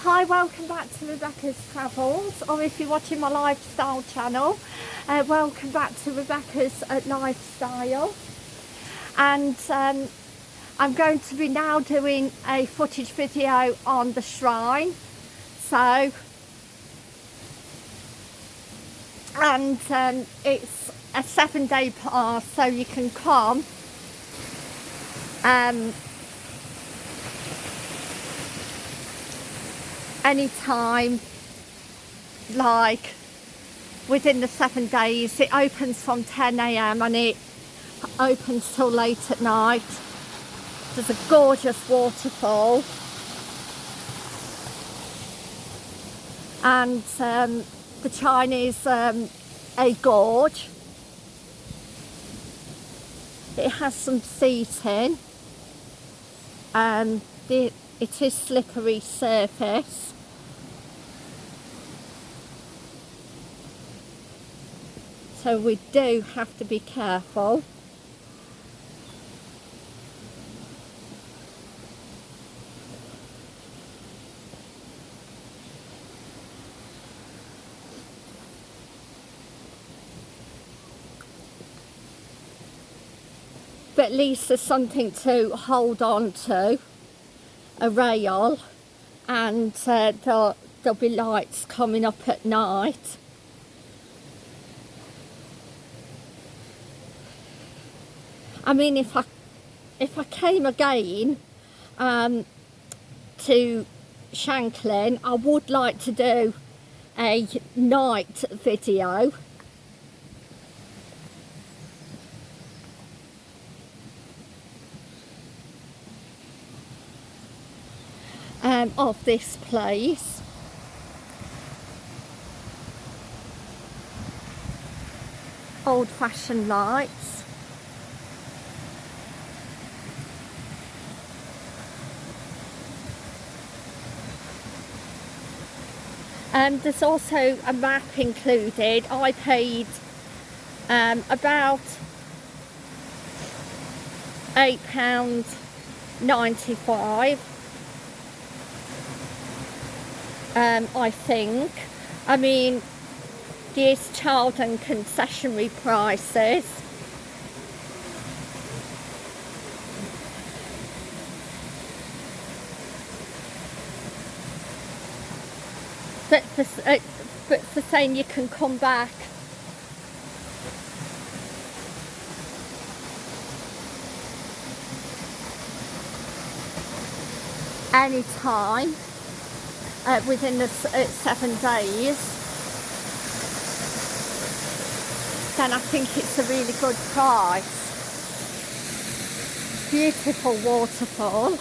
Hi, welcome back to Rebecca's Travels, or if you're watching my lifestyle channel, uh, welcome back to Rebecca's uh, Lifestyle. And um, I'm going to be now doing a footage video on the chine. So, and um, it's a seven day pass, so you can come um, anytime like within the seven days it opens from 10am and it opens till late at night. There's a gorgeous waterfall. And um, the Chinese um, a gorge. It has some seating. Um, the, it is slippery surface so we do have to be careful. But at least there's something to hold on to. A rail and uh, there'll, there'll be lights coming up at night I mean if I if I came again um, to Shanklin I would like to do a night video. Um, of this place. Old-fashioned lights Um, there's also a map included. I paid um, about £8.95 um, I think. I mean, these child and concessionary prices. But for, uh, but for saying you can come back. Anytime uh, within the uh, seven days. Then I think it's a really good price. Beautiful waterfall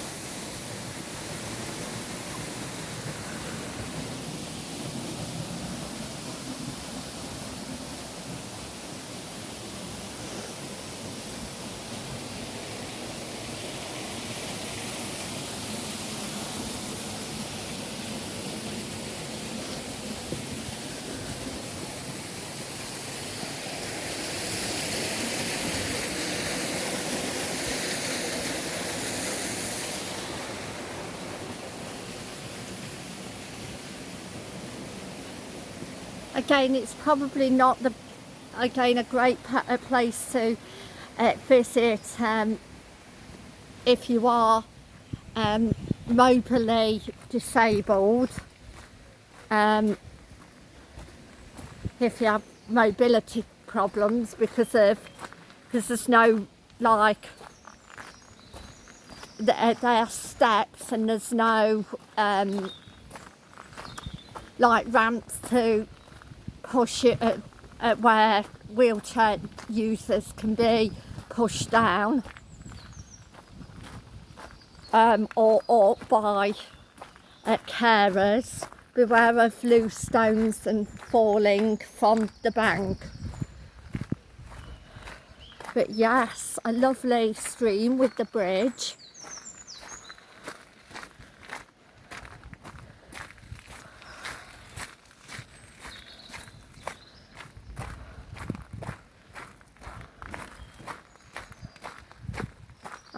again it's probably not the again a great a place to uh, visit um, if you are um, disabled. Um, if you have mobility problems because of because there's no like there are steps and there's no um, like ramps to push it at, at where wheelchair users can be pushed down um, or up by uh, carers. Beware of loose stones and falling from the bank. But yes, a lovely stream with the bridge.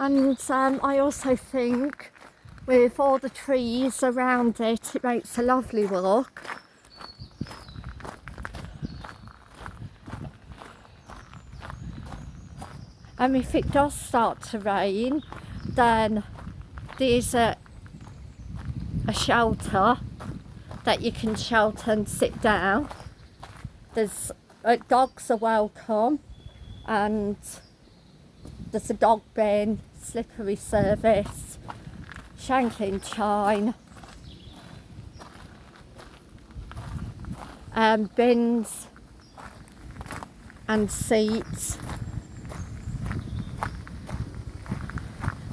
And um, I also think with all the trees around it. It makes a lovely walk. And if it does start to rain, then there's a, a shelter that you can shelter and sit down. There's uh, dogs are welcome and there's a dog bin, slippery service, Shanklin Chine, um, bins and seats.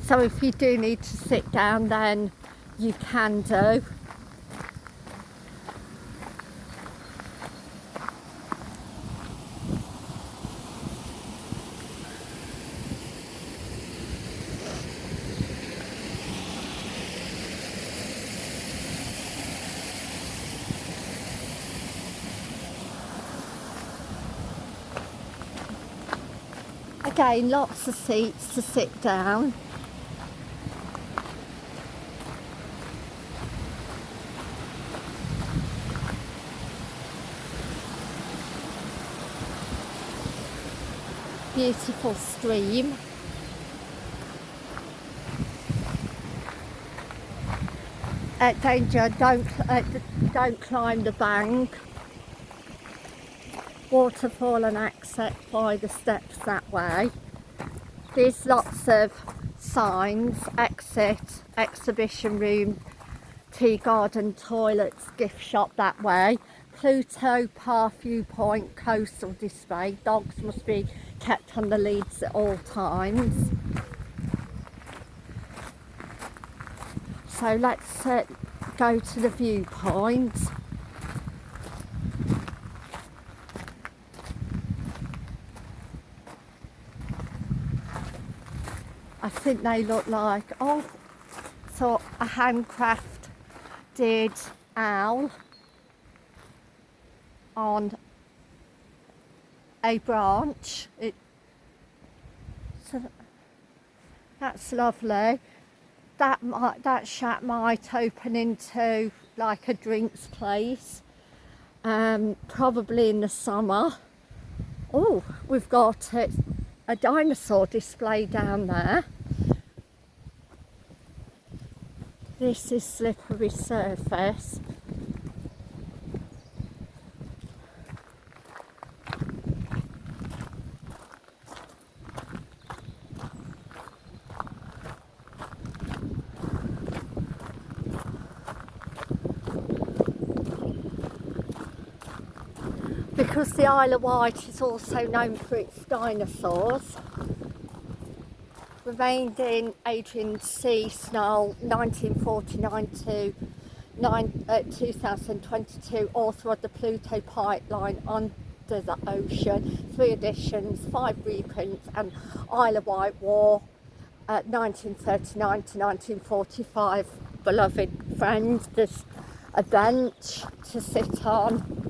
So if you do need to sit down then you can do. Again, lots of seats to sit down. Beautiful stream. Uh, danger, don't, uh, don't climb the bank waterfall and access by the steps that way. There's lots of signs, exit, exhibition room, tea garden, toilets, gift shop that way. Pluto Park Viewpoint Coastal Display. Dogs must be kept on the leads at all times. So let's uh, go to the viewpoint. I think they look like, oh, so a handcrafted owl on a branch. It, so that's lovely. That might, that shack might open into like a drinks place, um, probably in the summer. Oh, we've got it, a dinosaur display down there. This is slippery surface. Because the Isle of Wight is also known for its dinosaurs, remained in Adrian C. Snell 1949 to 9, uh, 2022, author of the Pluto Pipeline Under the Ocean, three editions, five reprints, and Isle of Wight War, uh, 1939 to 1945. Beloved friends, there's a bench to sit on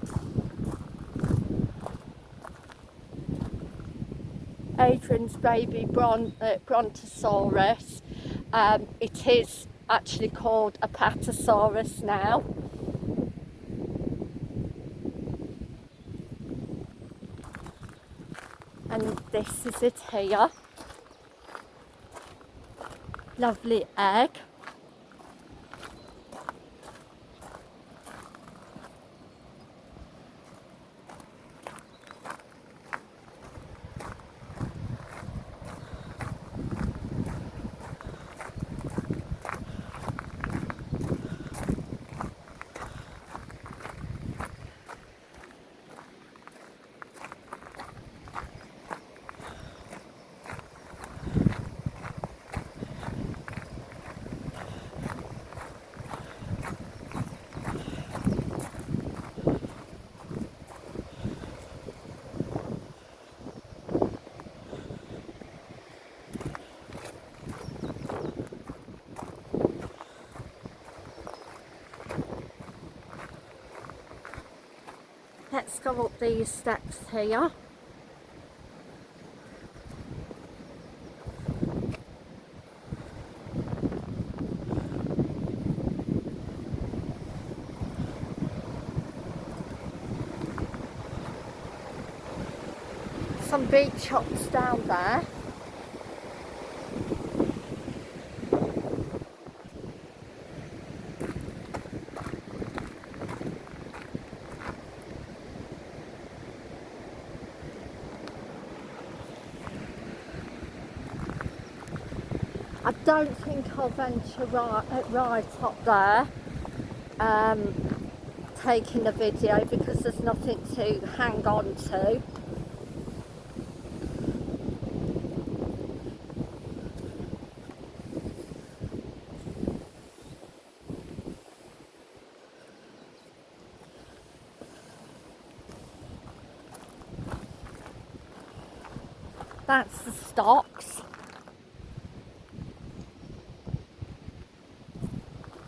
Adrian's baby Bron uh, Brontosaurus. Um, it is actually called Apatosaurus now. And this is it here. Lovely egg. let's go up these steps here. Some beach chops down there. I don't think I'll venture right, uh, right up there um, taking a video because there's nothing to hang on to. That's the stocks.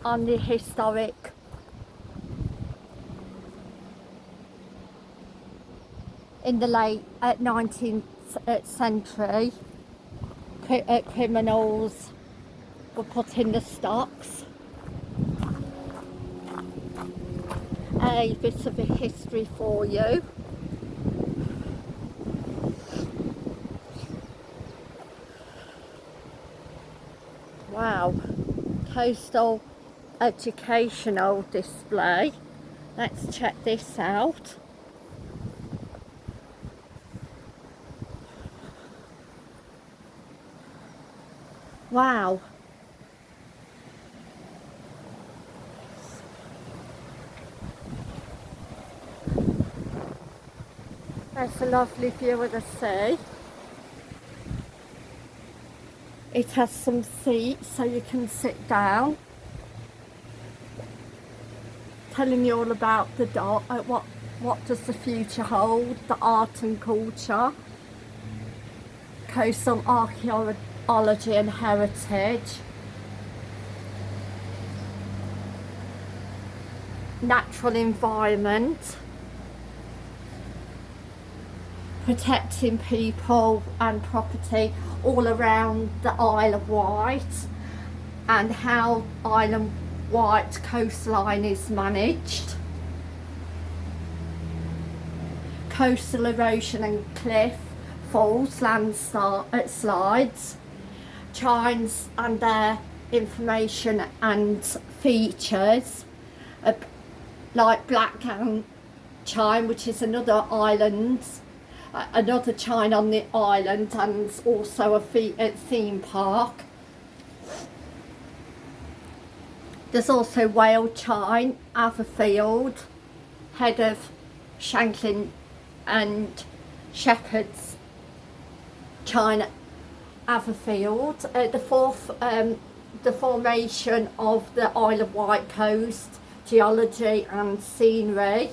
On the historic. In the late uh, 19th uh, century uh, criminals were put in the stocks. A bit of a history for you. Wow. Coastal educational display. Let's check this out. Wow. That's a lovely view of the sea. It has some seats so you can sit down telling you all about the dot, uh, what what does the future hold, the art and culture, coastal archaeology and heritage, natural environment, protecting people and property all around the Isle of Wight and how Island Wight coastline is managed. Coastal erosion and cliff falls, landslides, chines and their information and features uh, like Blackgang Chine which is another island uh, another chine on the island and also a theme park There's also Whale Chine, Atherfield, head of Shanklin and Shepherd's Chine Atherfield. Uh, the fourth, um, the formation of the Isle of Wight coast, geology and scenery,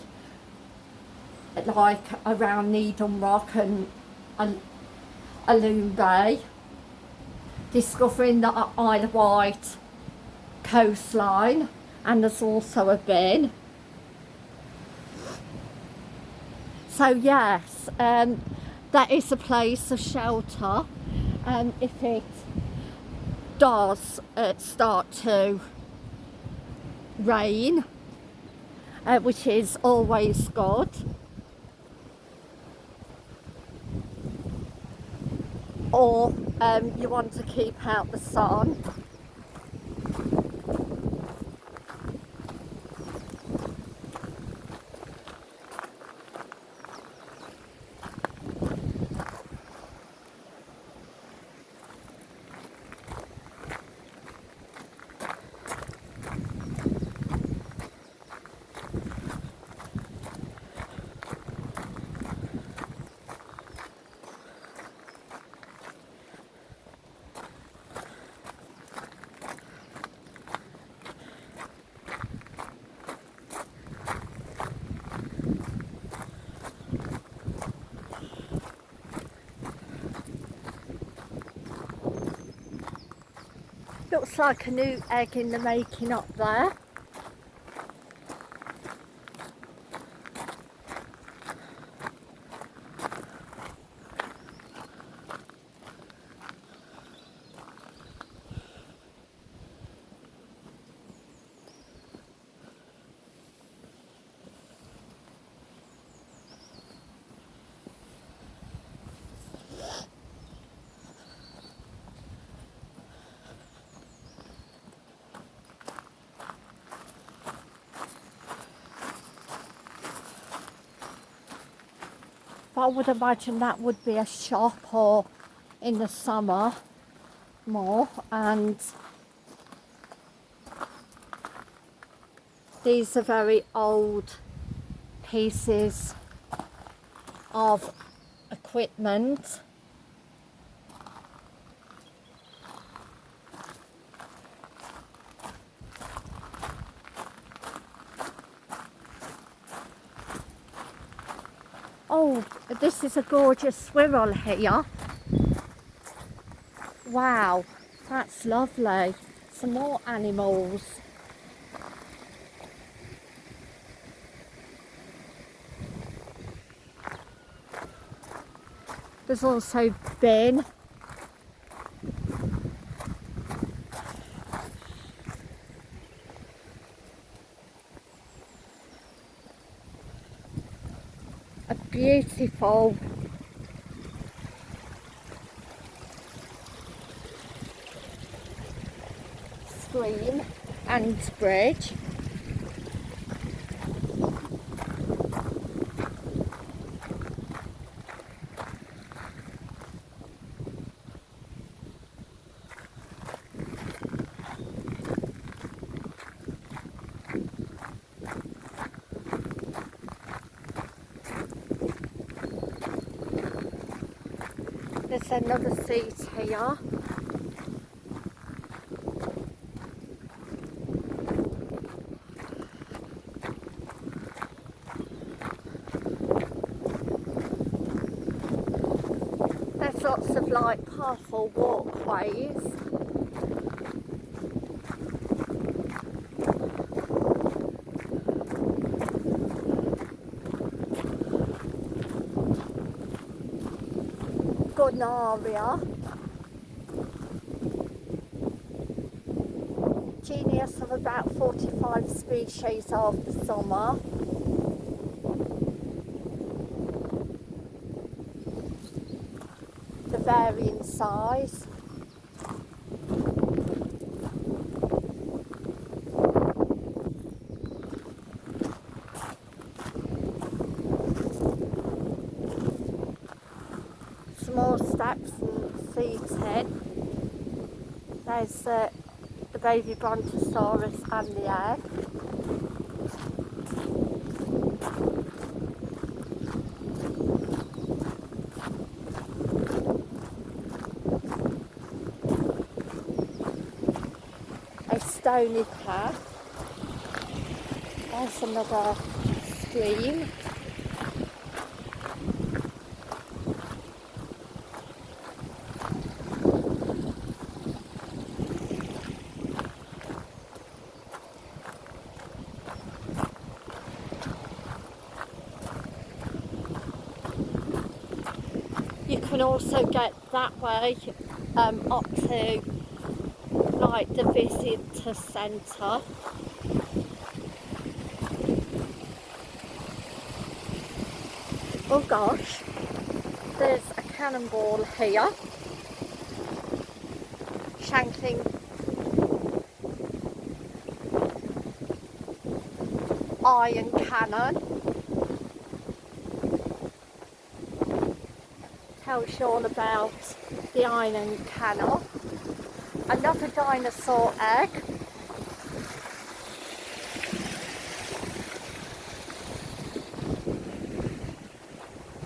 like around Needham Rock and, Alum Bay. Discovering the Isle of Wight coastline and there's also a bin. So yes um, that is a place of shelter um, if it does uh, start to rain uh, which is always good. Or um, you want to keep out the sun Looks like a new egg in the making up there. I would imagine that would be a shop or in the summer more and these are very old pieces of equipment Oh, this is a gorgeous squirrel here. Wow, that's lovely. Some more animals. There's also Ben. A beautiful screen and bridge. There's another seat here. There's lots of like powerful walkways. Gunnera. Genus of about 45 species of the summer. The varying size. Small steps and seating. There's uh, the baby brontosaurus and the egg. A stony path. There's another stream. You can also get that way um, up to like the visitor centre. Oh gosh, there's a cannonball here. Shanklin iron cannon. Tells you all about the iron cannon. Another dinosaur egg.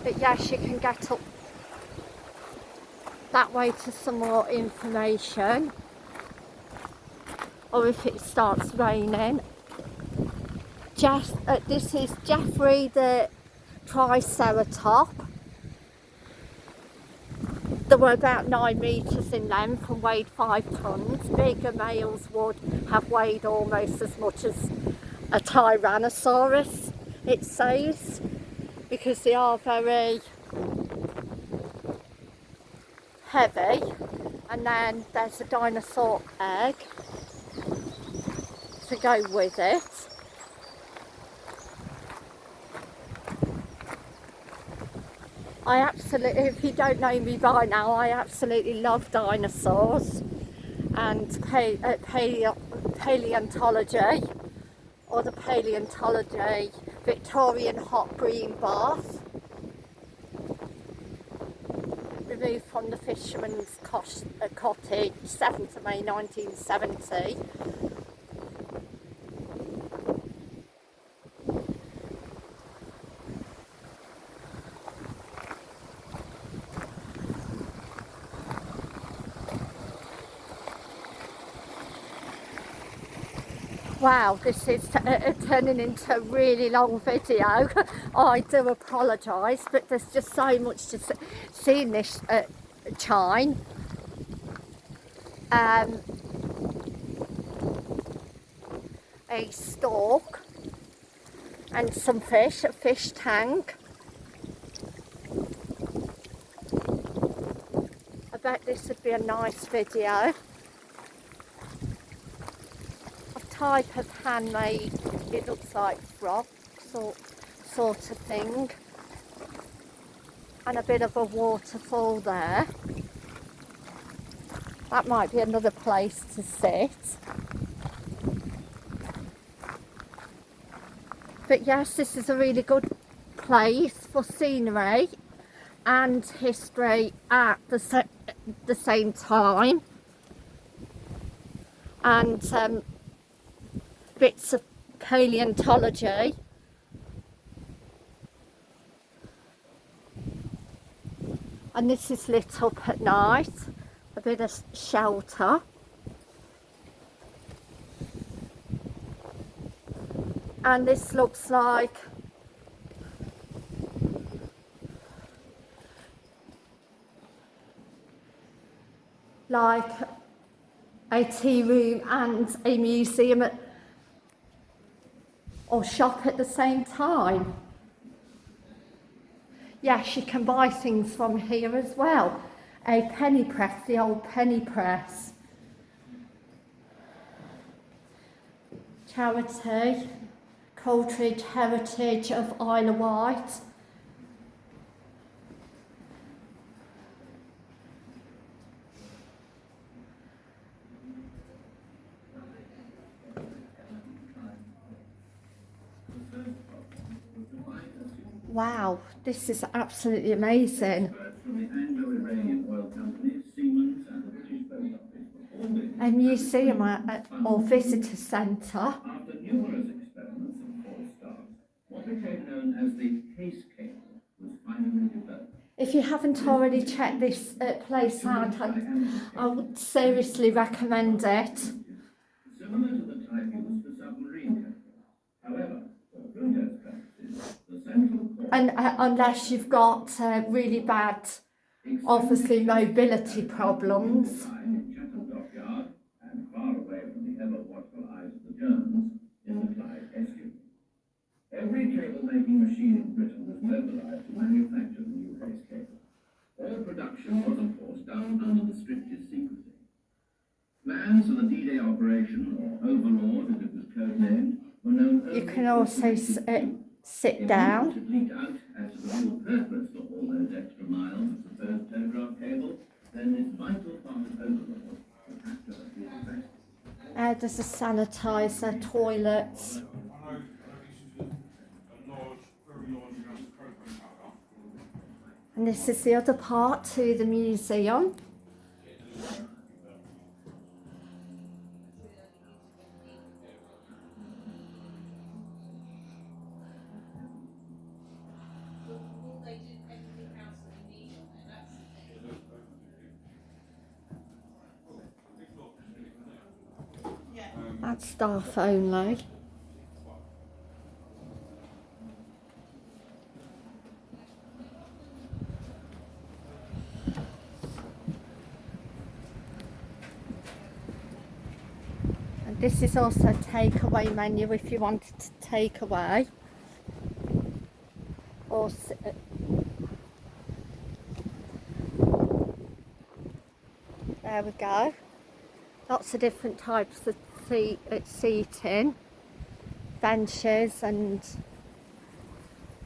But yes, you can get up that way to some more information. Or if it starts raining. Jeff, uh, this is Jeffrey the Triceratop. Were about 9 metres in length and weighed 5 tonnes. Bigger males would have weighed almost as much as a Tyrannosaurus, it says, because they are very heavy. And then there's a dinosaur egg to go with it. I absolutely, if you don't know me by now, I absolutely love dinosaurs and uh, paleo- paleontology or the paleontology Victorian hot green bath. removed from the fisherman's uh, cottage, 7th of May 1970. Wow, this is uh, uh, turning into a really long video. I do apologise, but there's just so much to see in this uh, chine. Um, a stalk and some fish, a fish tank. I bet this would be a nice video. A type of handmade, it looks like rock sort, sort of thing. And a bit of a waterfall there. That might be another place to sit. But yes, this is a really good place for scenery and history at the, the same time. And um, bits of paleontology. And this is lit up at night, a bit of shelter. And this looks like like a tea room and a museum at, or shop at the same time. Yes, you can buy things from here as well. A penny press, the old penny press. Charity, Coldridge Heritage of Isle of Wight. Wow, this is absolutely amazing. from the Anglo-Iranian Oil Company, Siemens and the British Post Office A museum or visitor centre. after numerous experiments and false starts. What became known as the HAIS cable was finally developed. If you haven't already checked this uh, place out, I, I would seriously recommend it. Similar to the type used for submarine cables. However, for Pluto's purposes, the central core And uh, unless you've got uh, really bad, obviously mobility problems. line in Chatham Dockyard and far away from the ever-watchful eyes of the Germans in the Clyde estuary. Every cable-making machine in Britain was mobilized to manufacture the new HAIS cable. All production was, of course, done under the strictest secrecy. Plans for the D-Day operation, or Overlord as it was codenamed, were known You can also uh. Sit down. news had leaked out as to the real purpose for all those extra miles of supposed telegraph cable, then this vital part of Overlord would have to have been arrested. Uh, there's a sanitizer, toilets. I know, I know this is a, a large, very large amount of cocoa powder. And this is the other part to the museum. Staff only. And this is also a takeaway menu if you wanted to take away. Or uh, there we go. Lots of different types of seat, uh, seating, benches, and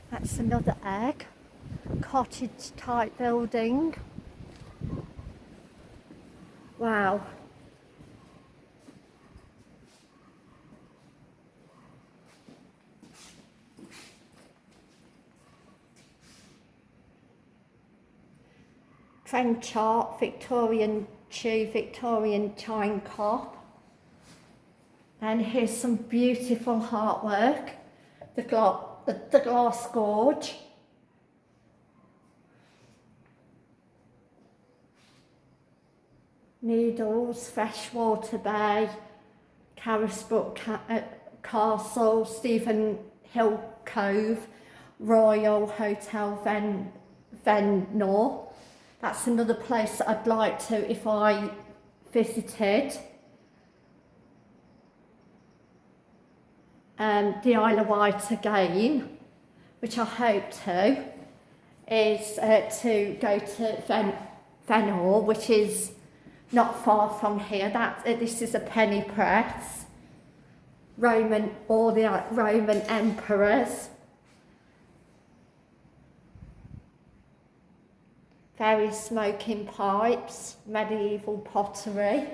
that's another egg. Cottage type building. Wow. French art, Victorian Chew, Victorian chine cop. And here's some beautiful artwork. The, the, the glass gorge. Needles, Freshwater Bay, Carisbrooke Ca- uh, Castle, Stephen Hill Cove, Royal Hotel Ven Ventnor. That's another place that I'd like to if I visited. Um, the Isle of Wight again, which I hope to, is uh, to go to Ven Ventnor, which is not far from here. That uh, this is a penny press. Roman, all the uh, Roman emperors. Various smoking pipes, medieval pottery.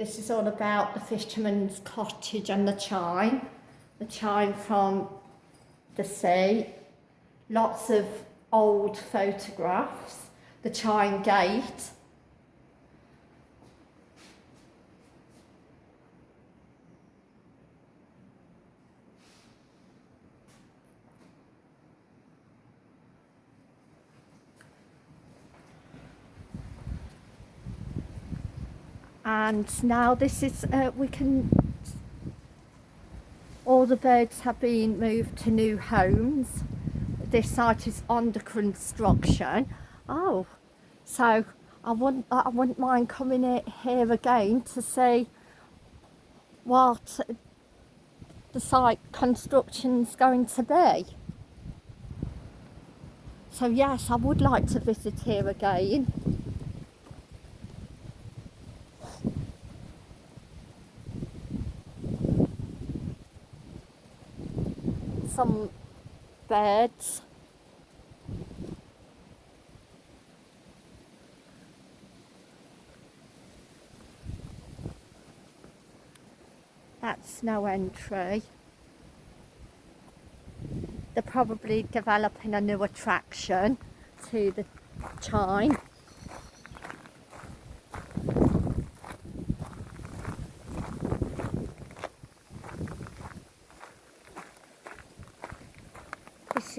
This is all about the fisherman's cottage and the chine. The chine from the sea. Lots of old photographs. The chine gate. And now this is uh, we can all the birds have been moved to new homes. This site is under construction. Oh so I wouldn't I wouldn't mind coming in here again to see what the site construction's going to be. So yes I would like to visit here again some beds. That's no entry. They're probably developing a new attraction to the chine.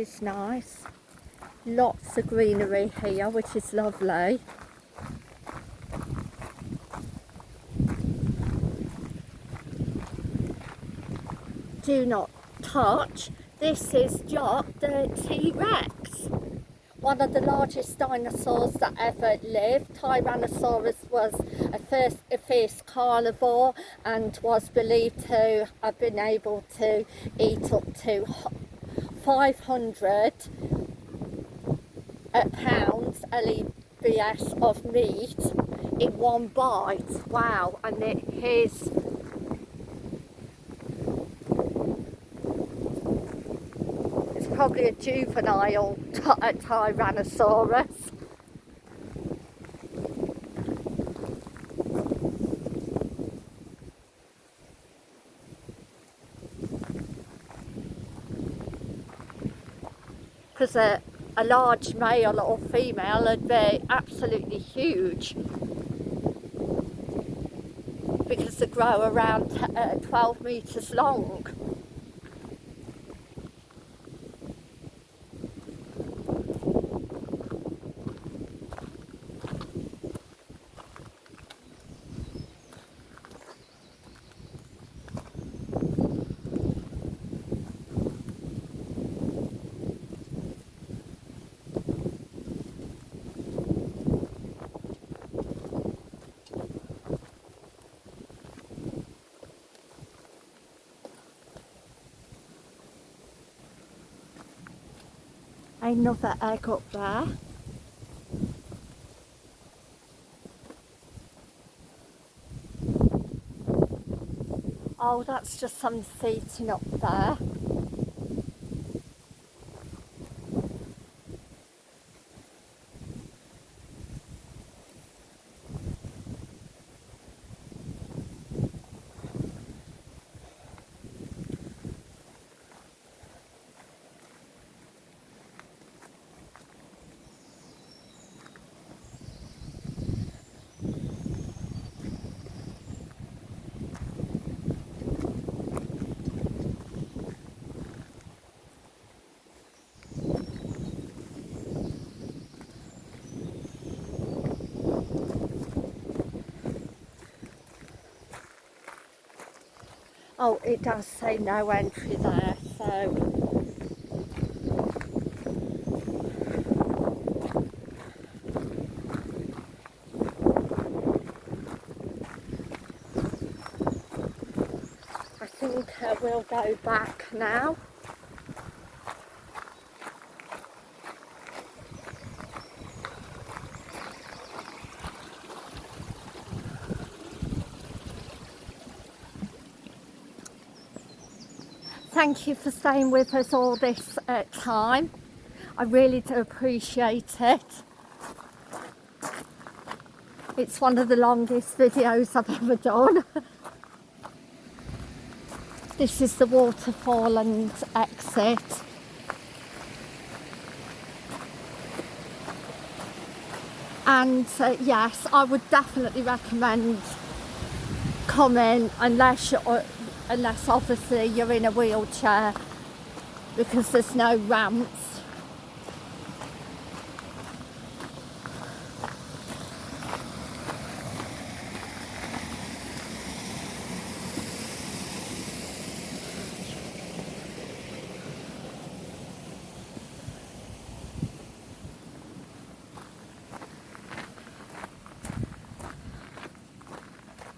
This nice. Lots of greenery here, which is lovely. Do not touch. This is Jock the T-Rex. One of the largest dinosaurs that ever lived. Tyrannosaurus was a first a fierce carnivore and was believed to have been able to eat up to 500 uh, pounds LEBS of meat in one bite. Wow, and it is it's probably a juvenile ty- Tyrannosaurus. Because a, a large male or female would be absolutely huge because they grow around uh, 12 metres long. Another egg up there. Oh, that's just some seating up there. Oh, it does say no entry there, so. I think uh, we'll go back now. Thank you for staying with us all this uh, time. I really do appreciate it. It's one of the longest videos I've ever done. this is the waterfall and exit. And uh, yes, I would definitely recommend coming unless you're, unless obviously you're in a wheelchair because there's no ramps.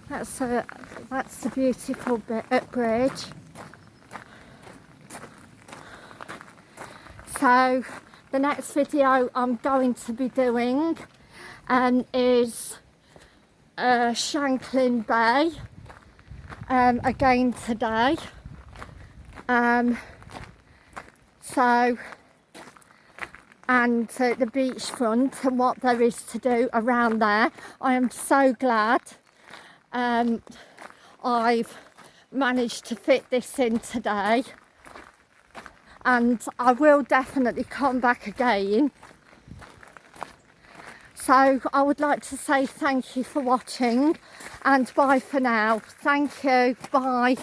That's a that's the beautiful bit at bridge. So the next video I'm going to be doing um, is uh, Shanklin Bay um, again today. Um, so and uh, the beachfront and what there is to do around there. I am so glad um, I've managed to fit this in today and I will definitely come back again. So I would like to say thank you for watching and bye for now. Thank you. Bye.